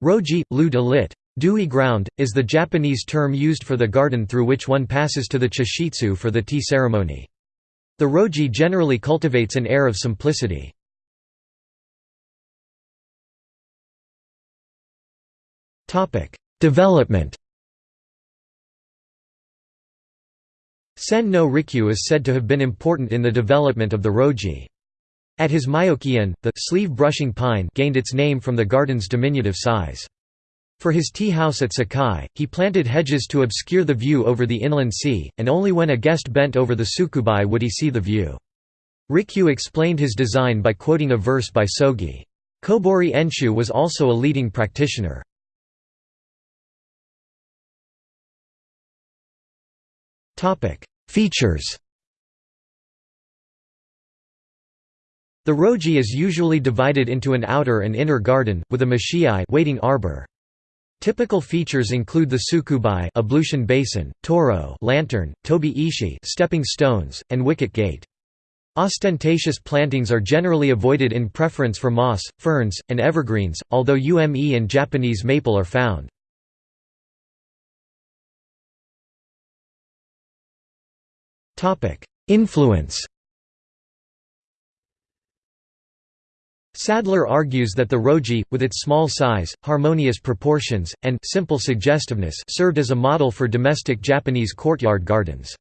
Roji, lu de lit. Dewy ground, is the Japanese term used for the garden through which one passes to the chashitsu for the tea ceremony. The roji generally cultivates an air of simplicity. Development Sen no Rikyu is said to have been important in the development of the roji. At his Myokian, the sleeve brushing pine gained its name from the garden's diminutive size. For his tea house at Sakai, he planted hedges to obscure the view over the inland sea, and only when a guest bent over the tsukubai would he see the view. Rikyu explained his design by quoting a verse by Sogi. Kobori Enshu was also a leading practitioner. Features The roji is usually divided into an outer and inner garden, with a machiai waiting arbor. Typical features include the tsukubai ablution basin, toro lantern, tobi ishi stepping stones, and wicket gate. Ostentatious plantings are generally avoided in preference for moss, ferns, and evergreens, although ume and Japanese maple are found. Influence Sadler argues that the roji, with its small size, harmonious proportions, and simple suggestiveness served as a model for domestic Japanese courtyard gardens.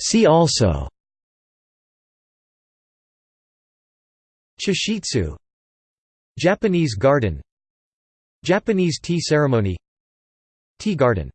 See also Chashitsu Japanese garden Japanese tea ceremony Tea garden